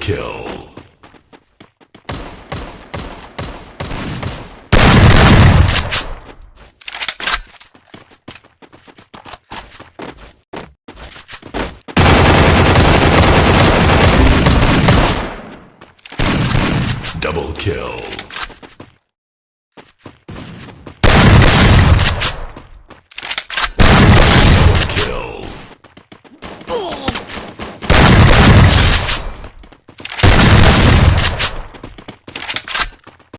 kill. Double kill.